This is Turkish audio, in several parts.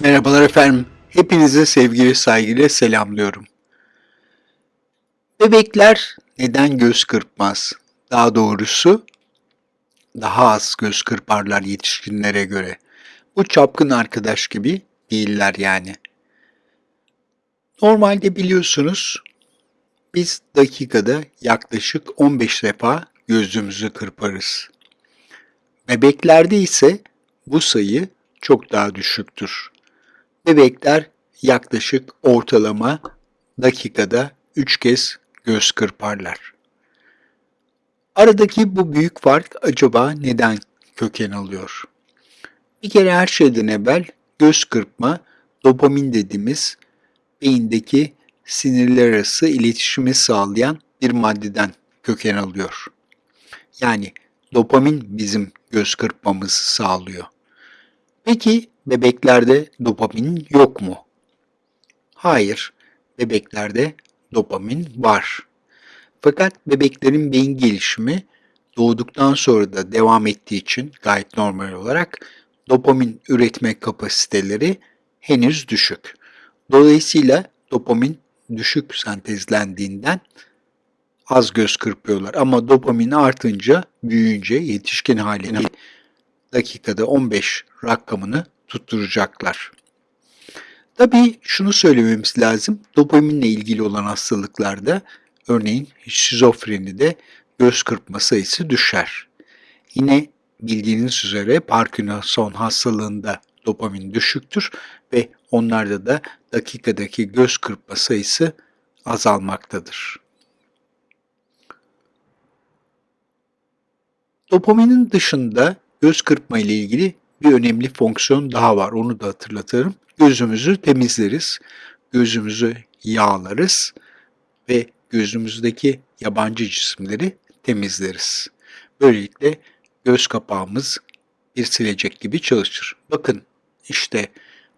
Merhabalar efendim. Hepinize sevgi ve saygıyla selamlıyorum. Bebekler neden göz kırpmaz? Daha doğrusu daha az göz kırparlar yetişkinlere göre. Bu çapkın arkadaş gibi değiller yani. Normalde biliyorsunuz biz dakikada yaklaşık 15 defa gözümüzü kırparız. Bebeklerde ise bu sayı çok daha düşüktür. Bebekler yaklaşık ortalama dakikada 3 kez göz kırparlar. Aradaki bu büyük fark acaba neden köken alıyor? Bir kere her şeyden evvel göz kırpma dopamin dediğimiz beyindeki sinirler arası iletişimi sağlayan bir maddeden köken alıyor. Yani dopamin bizim göz kırpmamızı sağlıyor. Peki bebeklerde dopamin yok mu? Hayır, bebeklerde dopamin var. Fakat bebeklerin beyin gelişimi doğduktan sonra da devam ettiği için gayet normal olarak dopamin üretme kapasiteleri henüz düşük. Dolayısıyla dopamin düşük sentezlendiğinden az göz kırpıyorlar. Ama dopamin artınca, büyüyünce yetişkin haline dakikada 15 rakamını tutturacaklar. Tabii şunu söylememiz lazım. Dopaminle ilgili olan hastalıklarda örneğin şizofrenide göz kırpma sayısı düşer. Yine bildiğiniz üzere Parkinson hastalığında dopamin düşüktür ve onlarda da dakikadaki göz kırpma sayısı azalmaktadır. Dopaminin dışında göz kırpma ile ilgili bir önemli fonksiyon daha var. Onu da hatırlatırım. Gözümüzü temizleriz. Gözümüzü yağlarız ve gözümüzdeki yabancı cisimleri temizleriz. Böylelikle göz kapağımız bir silecek gibi çalışır. Bakın işte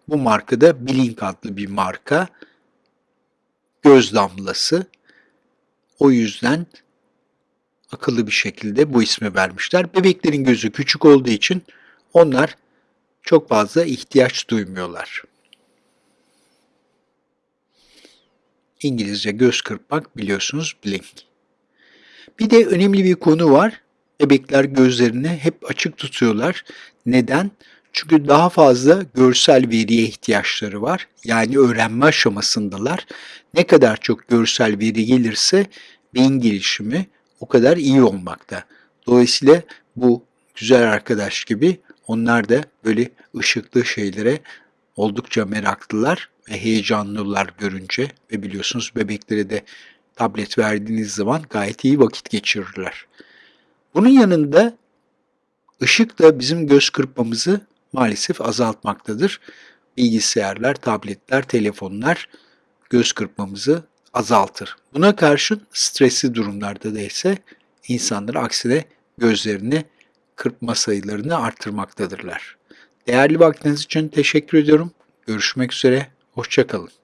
bu markada Blink adlı bir marka. Göz damlası. O yüzden akıllı bir şekilde bu ismi vermişler. Bebeklerin gözü küçük olduğu için onlar çok fazla ihtiyaç duymuyorlar. İngilizce göz kırpmak biliyorsunuz blink. Bir de önemli bir konu var. Bebekler gözlerini hep açık tutuyorlar. Neden? Çünkü daha fazla görsel veriye ihtiyaçları var. Yani öğrenme aşamasındalar. Ne kadar çok görsel veri gelirse beyin gelişimi o kadar iyi olmakta. Dolayısıyla bu güzel arkadaş gibi onlar da böyle ışıklı şeylere oldukça meraklılar ve heyecanlılar görünce ve biliyorsunuz bebeklere de tablet verdiğiniz zaman gayet iyi vakit geçirirler. Bunun yanında ışık da bizim göz kırpmamızı maalesef azaltmaktadır. Bilgisayarlar, tabletler, telefonlar göz kırpmamızı azaltır. Buna karşın stresli durumlarda da ise insanlar aksine gözlerini kırpma sayılarını artırmaktadırlar. Değerli vaktiniz için teşekkür ediyorum. Görüşmek üzere, hoşçakalın.